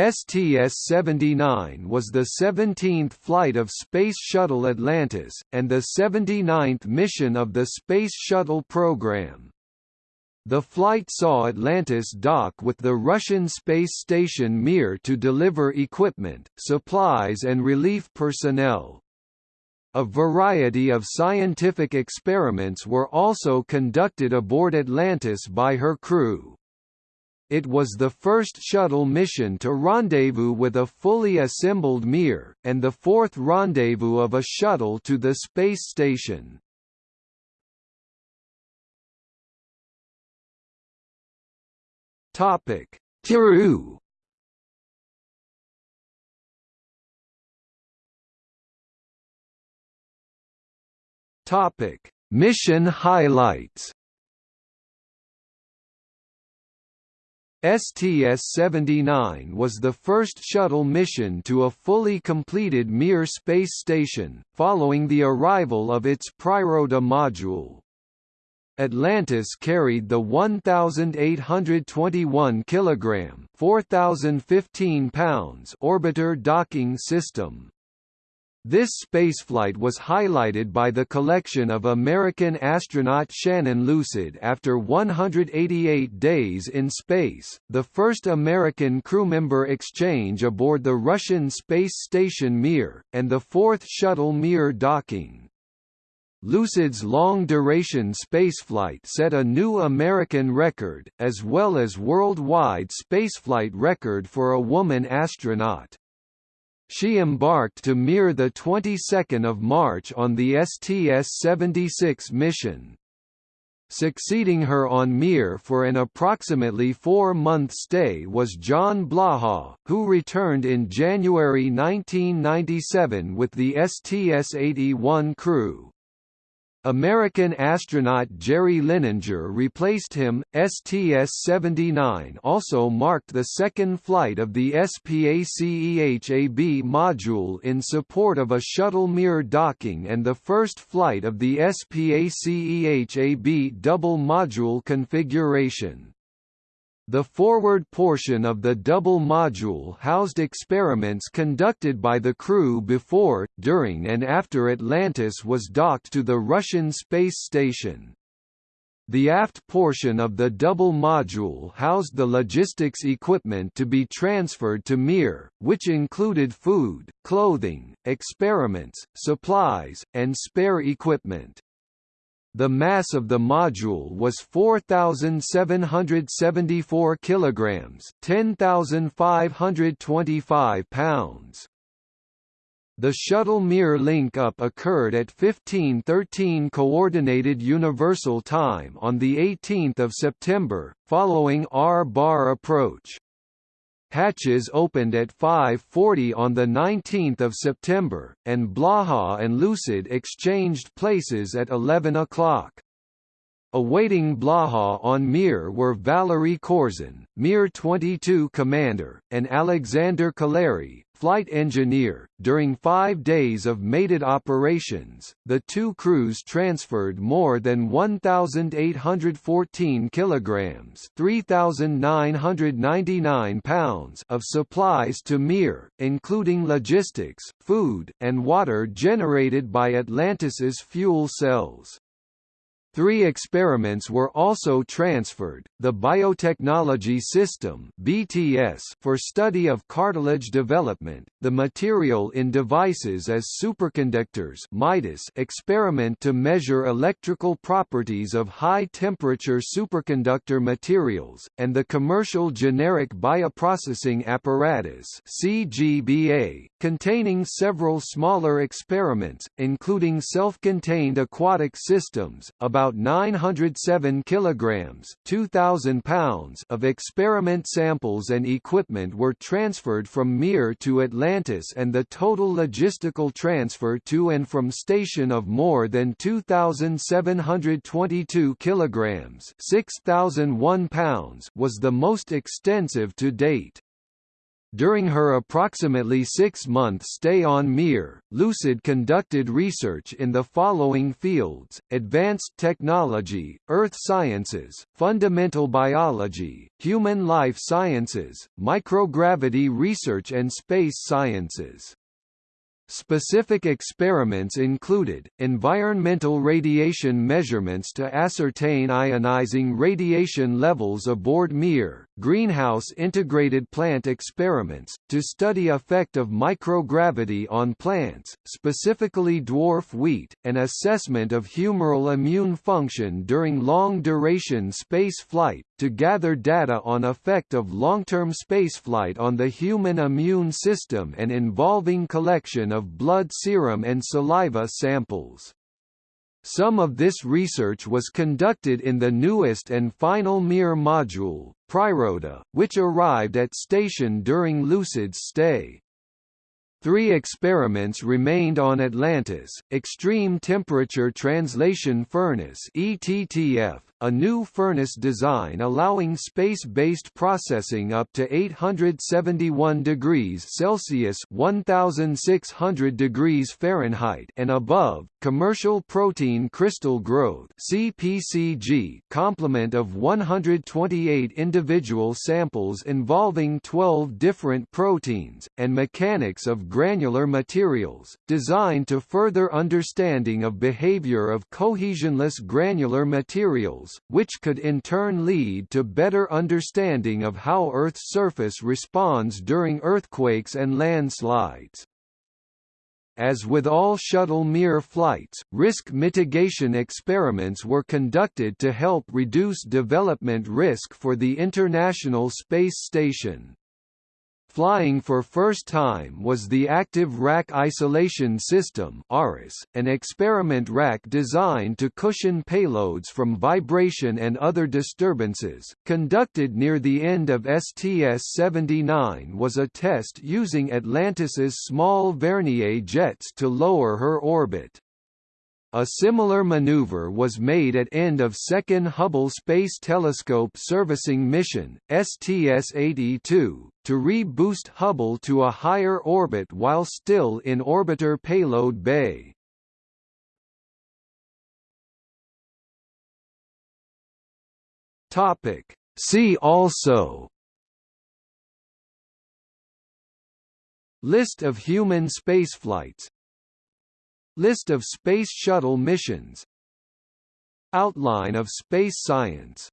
STS-79 was the 17th flight of Space Shuttle Atlantis, and the 79th mission of the Space Shuttle program. The flight saw Atlantis dock with the Russian space station Mir to deliver equipment, supplies and relief personnel. A variety of scientific experiments were also conducted aboard Atlantis by her crew. It was the first shuttle mission to rendezvous with a fully assembled Mir, and the fourth rendezvous of a shuttle to the space station. Topic: Tiru. Topic: Mission highlights. STS-79 was the first shuttle mission to a fully completed Mir space station, following the arrival of its Priroda module. Atlantis carried the 1,821 kg 4,015 pounds orbiter docking system. This spaceflight was highlighted by the collection of American astronaut Shannon Lucid after 188 days in space, the first American crewmember exchange aboard the Russian space station Mir, and the fourth shuttle Mir docking. Lucid's long-duration spaceflight set a new American record, as well as worldwide spaceflight record for a woman astronaut. She embarked to Mir the 22nd of March on the STS-76 mission. Succeeding her on Mir for an approximately four-month stay was John Blaha, who returned in January 1997 with the STS-81 crew. American astronaut Jerry Linenger replaced him. STS-79 also marked the second flight of the SPACEHAB module in support of a shuttle Mir docking and the first flight of the SPACEHAB double module configuration. The forward portion of the double module housed experiments conducted by the crew before, during and after Atlantis was docked to the Russian space station. The aft portion of the double module housed the logistics equipment to be transferred to Mir, which included food, clothing, experiments, supplies, and spare equipment. The mass of the module was 4774 kilograms, 10525 pounds. The shuttle Mir link-up occurred at 1513 Coordinated Universal Time on 18 September, following R-bar approach. Hatches opened at 5.40 on 19 September, and Blaha and Lucid exchanged places at 11 o'clock. Awaiting Blaha on Mir were Valery Korzun, Mir 22 commander, and Alexander Kaleri, flight engineer. During five days of mated operations, the two crews transferred more than 1,814 kilograms (3,999 pounds) of supplies to Mir, including logistics, food, and water generated by Atlantis's fuel cells. Three experiments were also transferred, the Biotechnology System BTS for study of cartilage development, the Material in Devices as Superconductors experiment to measure electrical properties of high-temperature superconductor materials, and the Commercial Generic Bioprocessing Apparatus CGBA, containing several smaller experiments, including self-contained aquatic systems, about about 907 kilograms, 2000 pounds of experiment samples and equipment were transferred from Mir to Atlantis and the total logistical transfer to and from station of more than 2722 kilograms, 6001 pounds was the most extensive to date. During her approximately six-month stay on Mir, Lucid conducted research in the following fields, advanced technology, earth sciences, fundamental biology, human life sciences, microgravity research and space sciences. Specific experiments included, environmental radiation measurements to ascertain ionizing radiation levels aboard Mir, greenhouse integrated plant experiments, to study effect of microgravity on plants, specifically dwarf wheat, and assessment of humoral immune function during long-duration space flight, to gather data on effect of long-term spaceflight on the human immune system and involving collection of blood serum and saliva samples. Some of this research was conducted in the newest and final Mir module, Priroda, which arrived at station during Lucid's stay. Three experiments remained on Atlantis, Extreme Temperature Translation Furnace ETTF, a new furnace design allowing space-based processing up to 871 degrees Celsius 1600 degrees Fahrenheit and above, commercial protein crystal growth CPCG complement of 128 individual samples involving 12 different proteins, and mechanics of granular materials, designed to further understanding of behavior of cohesionless granular materials which could in turn lead to better understanding of how Earth's surface responds during earthquakes and landslides. As with all shuttle Mir flights, risk mitigation experiments were conducted to help reduce development risk for the International Space Station. Flying for first time was the Active Rack Isolation System an experiment rack designed to cushion payloads from vibration and other disturbances. Conducted near the end of STS-79 was a test using Atlantis's small Vernier jets to lower her orbit. A similar maneuver was made at end of second Hubble Space Telescope servicing mission, STS-82, to re-boost Hubble to a higher orbit while still in orbiter payload bay. See also. List of human spaceflights List of Space Shuttle missions. Outline of space science